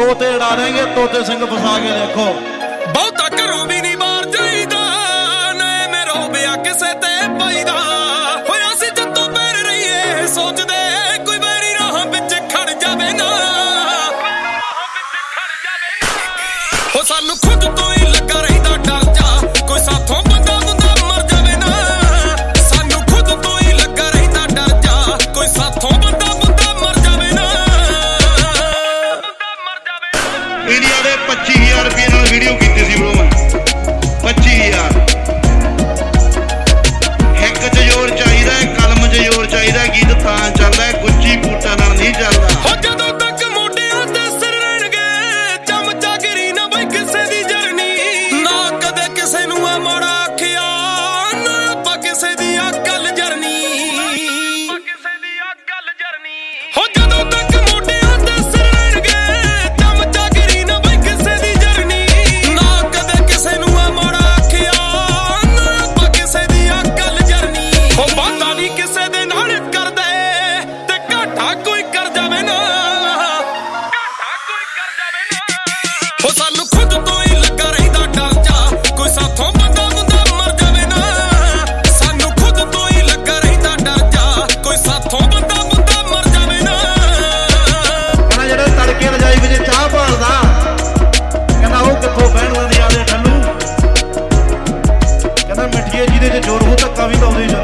ਤੋਤੇ ਉਡਾ ਦੇਂਗੇ ਤੋਤੇ ਸਿੰਘ ਫਸਾ ਕੇ ਦੇਖੋ। ਬਹੁਤਾ ਘਰੋਂ ਵੀ ਨਹੀਂ ਬਾਹਰ ਜਾਈਦਾ ਨਾ ਮੇਰੋ ਬਿਆ ਕਿਸੇ ਤੇ ਪਾਈਦਾ। ਹੋਇਆ ਸੀ ਜਦੋਂ ਬੈਰ ਰਹੀਏ ਸੋਚਦੇ ਕੋਈ ਬੈਰੀ ਰਾਹ ਵਿੱਚ ਖੜ ਜਾਵੇ ਨਾ। ਹੋ ਸਾਨੂੰ ਖੁਦ ਤੋਂ Ruta que tá vindo ao vídeo